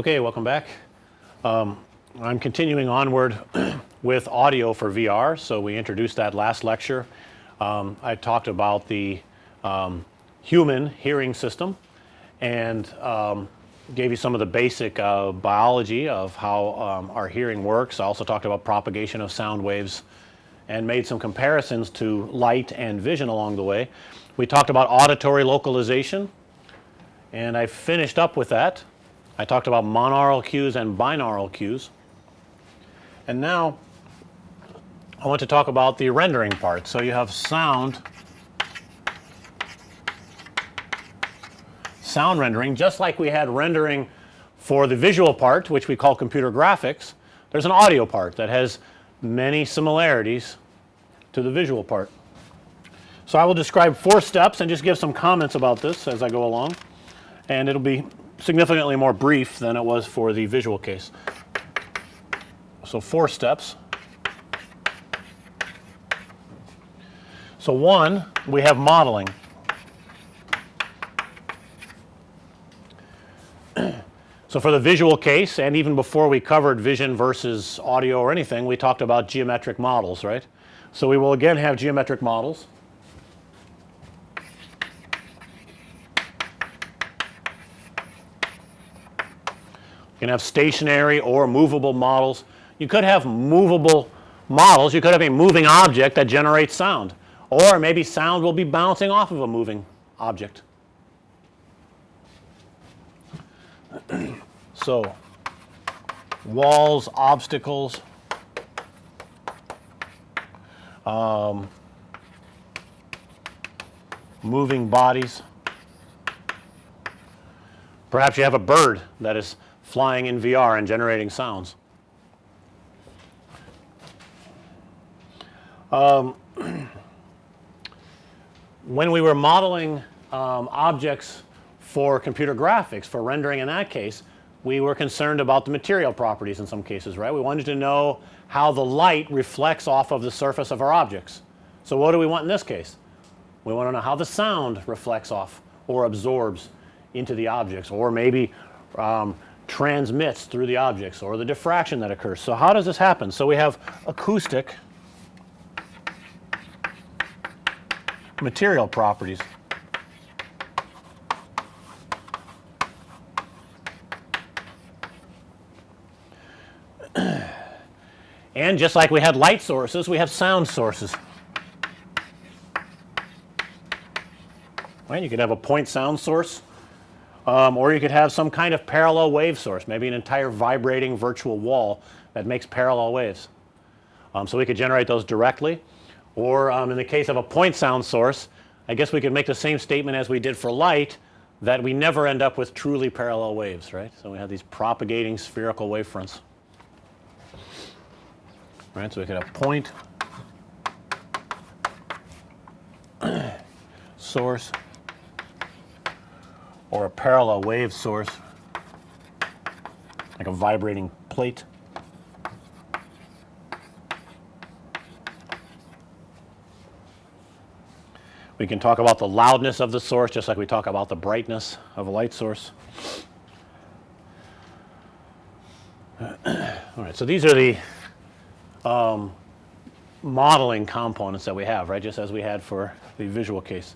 Okay, welcome back. Um, I'm continuing onward with audio for VR. So, we introduced that last lecture. Um, I talked about the um, human hearing system and um, gave you some of the basic uh, biology of how um, our hearing works. I also talked about propagation of sound waves and made some comparisons to light and vision along the way. We talked about auditory localization and I finished up with that. I talked about monaural cues and binaural cues. And now I want to talk about the rendering part. So, you have sound sound rendering just like we had rendering for the visual part which we call computer graphics. There's an audio part that has many similarities to the visual part. So, I will describe 4 steps and just give some comments about this as I go along and it will be significantly more brief than it was for the visual case. So, 4 steps. So, 1 we have modeling. So, for the visual case and even before we covered vision versus audio or anything we talked about geometric models right. So, we will again have geometric models. Can have stationary or movable models. You could have movable models. You could have a moving object that generates sound or maybe sound will be bouncing off of a moving object. so, walls, obstacles, um, moving bodies. Perhaps you have a bird that is flying in VR and generating sounds. Um, when we were modeling um, objects for computer graphics for rendering in that case, we were concerned about the material properties in some cases, right. We wanted to know how the light reflects off of the surface of our objects. So, what do we want in this case? We want to know how the sound reflects off or absorbs into the objects or maybe um, transmits through the objects or the diffraction that occurs. So, how does this happen? So, we have acoustic material properties. and just like we had light sources, we have sound sources. Right? You could have a point sound source um, or you could have some kind of parallel wave source, maybe an entire vibrating virtual wall that makes parallel waves. Um, so, we could generate those directly or um, in the case of a point sound source, I guess we could make the same statement as we did for light that we never end up with truly parallel waves, right. So, we have these propagating spherical wave fronts right. So, we could have point source or a parallel wave source like a vibrating plate. We can talk about the loudness of the source just like we talk about the brightness of a light source. All right. So, these are the um, modeling components that we have right just as we had for the visual case.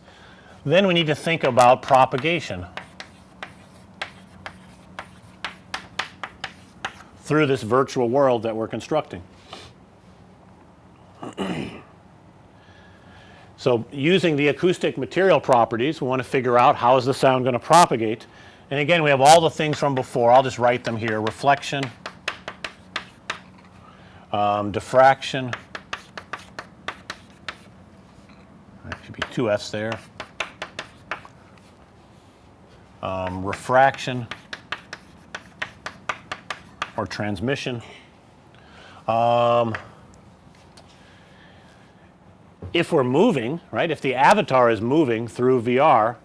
Then we need to think about propagation through this virtual world that we're constructing. so, using the acoustic material properties we want to figure out how is the sound going to propagate. And again we have all the things from before. I'll just write them here. Reflection, um, diffraction, should be two F's there, um, refraction or transmission. Um, if we're moving right if the avatar is moving through VR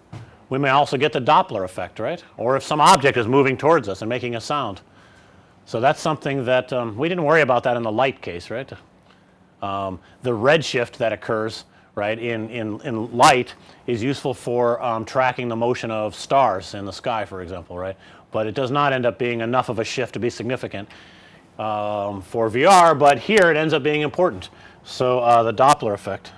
we may also get the Doppler effect right or if some object is moving towards us and making a sound. So, that's something that um, we didn't worry about that in the light case right. Um, the redshift that occurs right in, in, in light is useful for um, tracking the motion of stars in the sky for example right. but it does not end up being enough of a shift to be significant um, for VR, but here it ends up being important. So, uh, the Doppler effect.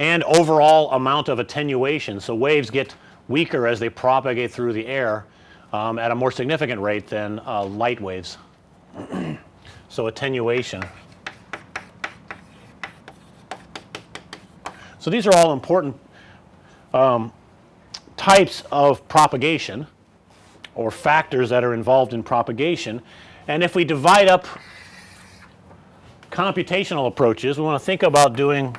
and overall amount of attenuation. So, waves get weaker as they propagate through the air um, at a more significant rate than uh, light waves. so, attenuation. So, these are all important um, types of propagation or factors that are involved in propagation. And if we divide up computational approaches, we want to think about doing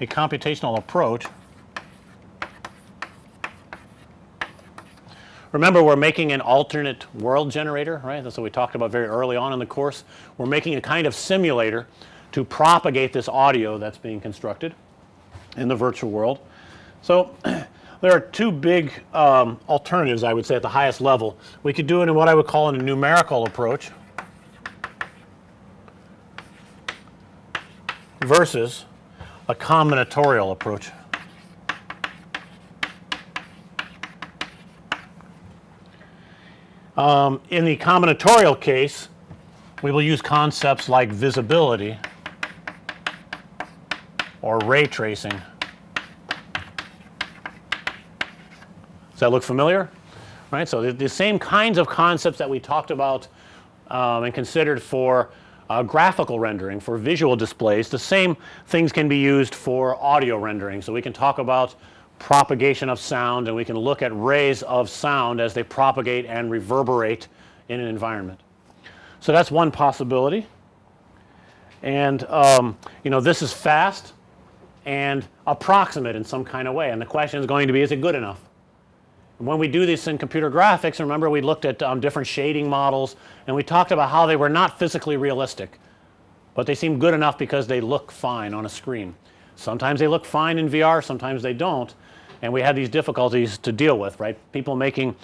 a computational approach. Remember we're making an alternate world generator, right? That's what we talked about very early on in the course. We're making a kind of simulator to propagate this audio that's being constructed in the virtual world. So, there are two big um, alternatives I would say at the highest level. We could do it in what I would call in a numerical approach versus a combinatorial approach. Um, in the combinatorial case, we will use concepts like visibility or ray tracing. Does that look familiar? Right. So, the, the same kinds of concepts that we talked about um, and considered for uh, graphical rendering for visual displays. The same things can be used for audio rendering. So, we can talk about propagation of sound and we can look at rays of sound as they propagate and reverberate in an environment. So, that's one possibility and um, you know this is fast and approximate in some kind of way and the question is going to be is it good enough? when we do this in computer graphics remember we looked at um, different shading models and we talked about how they were not physically realistic, but they seem good enough because they look fine on a screen. Sometimes they look fine in VR, sometimes they don't and we had these difficulties to deal with right. People making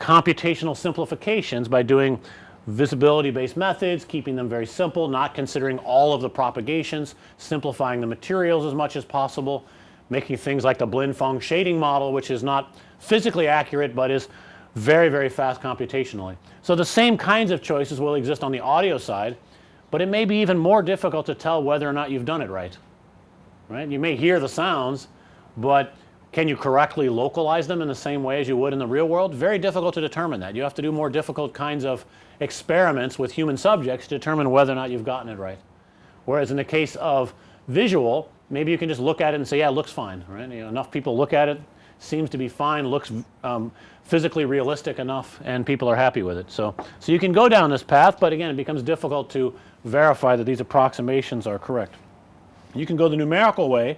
computational simplifications by doing visibility based methods, keeping them very simple, not considering all of the propagations, simplifying the materials as much as possible, making things like the Blinn-Phong shading model which is not physically accurate, but is very, very fast computationally. So, the same kinds of choices will exist on the audio side, but it may be even more difficult to tell whether or not you've done it right, right. You may hear the sounds, but can you correctly localize them in the same way as you would in the real world? Very difficult to determine that. You have to do more difficult kinds of experiments with human subjects to determine whether or not you've gotten it right. Whereas in the case of visual, maybe you can just look at it and say, yeah, it looks fine, right. You know, enough people look at it, seems to be fine, looks um, physically realistic enough and people are happy with it. So, so you can go down this path, but again it becomes difficult to verify that these approximations are correct. You can go the numerical way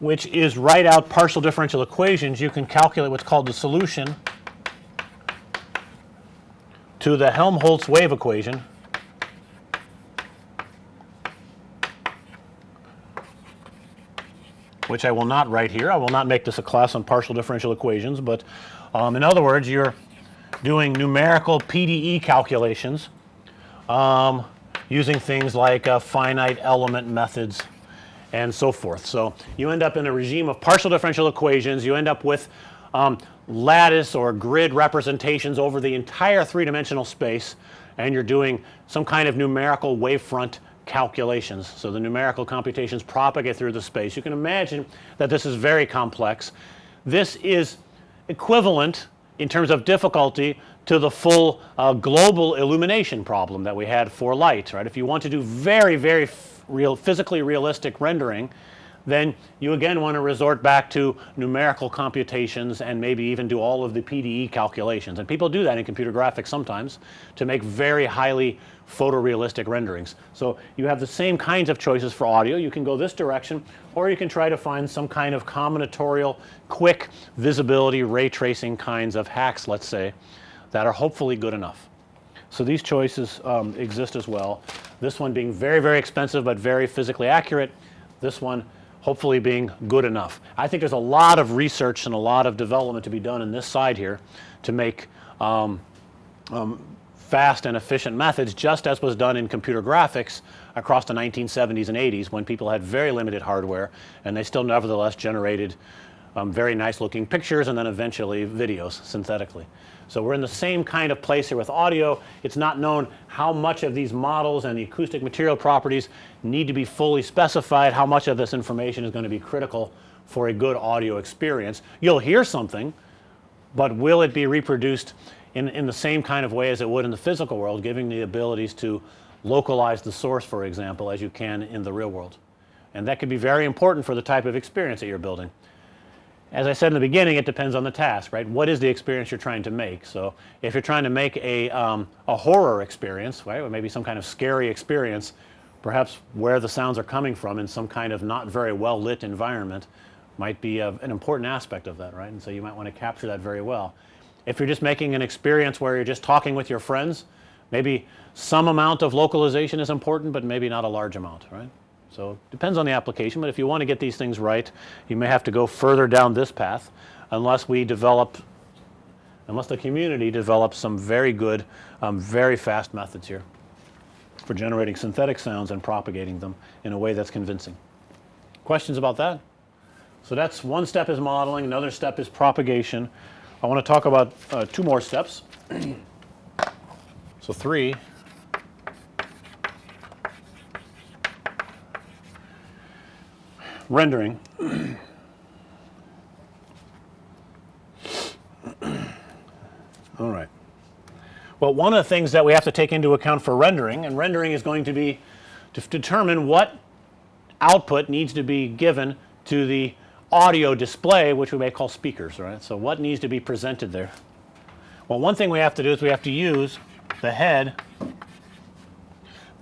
which is write out partial differential equations. You can calculate what's called the solution to the Helmholtz wave equation which I will not write here. I will not make this a class on partial differential equations, but um, in other words you're doing numerical PDE calculations um, using things like uh, finite element methods and so forth. So, you end up in a regime of partial differential equations, you end up with um, lattice or grid representations over the entire three dimensional space and you're doing some kind of numerical wavefront calculations. So, the numerical computations propagate through the space. You can imagine that this is very complex. This is equivalent in terms of difficulty to the full uh, global illumination problem that we had for light, right. If you want to do very, very real physically realistic rendering, then you again want to resort back to numerical computations and maybe even do all of the PDE calculations. And people do that in computer graphics sometimes to make very highly photorealistic renderings. So, you have the same kinds of choices for audio. You can go this direction or you can try to find some kind of combinatorial quick visibility ray tracing kinds of hacks let's say that are hopefully good enough. So, these choices um, exist as well. This one being very, very expensive, but very physically accurate. This one hopefully being good enough. I think there's a lot of research and a lot of development to be done in this side here to make um, um, fast and efficient methods just as was done in computer graphics across the 1970s and 80s when people had very limited hardware and they still nevertheless generated um, very nice looking pictures and then eventually videos synthetically. So, we're in the same kind of place here with audio. It's not known how much of these models and the acoustic material properties need to be fully specified, how much of this information is going to be critical for a good audio experience. You'll hear something, but will it be reproduced in, in the same kind of way as it would in the physical world, giving the abilities to localize the source for example as you can in the real world. And that could be very important for the type of experience that you're building. As I said in the beginning it depends on the task right. What is the experience you're trying to make. So, if you're trying to make a, um, a horror experience right or maybe some kind of scary experience perhaps where the sounds are coming from in some kind of not very well lit environment might be a, an important aspect of that right. And so, you might want to capture that very well. If you're just making an experience where you're just talking with your friends maybe some amount of localization is important, but maybe not a large amount right. So, depends on the application, but if you want to get these things right you may have to go further down this path unless we develop unless the community develops some very good um, very fast methods here for generating synthetic sounds and propagating them in a way that's convincing. Questions about that? So, that's one step is modeling another step is propagation. I want to talk about uh, two more steps. so, 3 rendering. All right. Well, one of the things that we have to take into account for rendering and rendering is going to be to determine what output needs to be given to the audio display which we may call speakers right. So, what needs to be presented there? Well, one thing we have to do is we have to use the head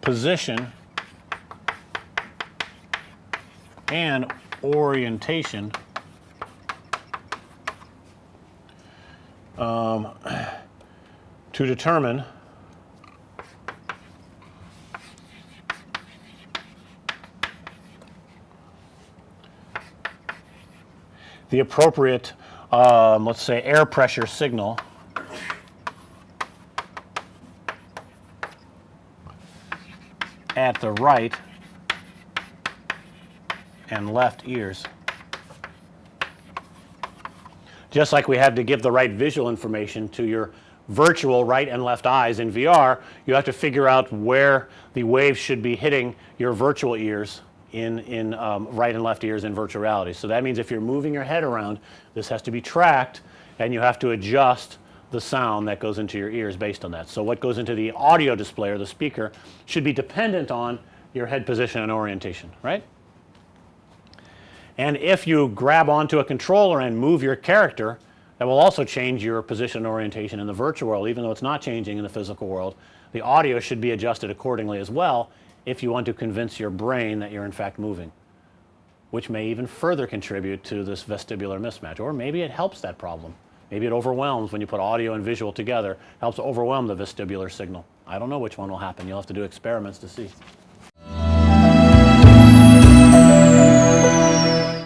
position and orientation. Um, to determine the appropriate um, let's say air pressure signal at the right and left ears. Just like we have to give the right visual information to your virtual right and left eyes in VR, you have to figure out where the waves should be hitting your virtual ears in, in um, right and left ears in virtual reality. So, that means if you're moving your head around this has to be tracked and you have to adjust the sound that goes into your ears based on that. So, what goes into the audio display or the speaker should be dependent on your head position and orientation right. And if you grab onto a controller and move your character that will also change your position orientation in the virtual world even though it's not changing in the physical world. The audio should be adjusted accordingly as well if you want to convince your brain that you're in fact moving which may even further contribute to this vestibular mismatch or maybe it helps that problem. Maybe it overwhelms when you put audio and visual together helps overwhelm the vestibular signal. I don't know which one will happen you'll have to do experiments to see.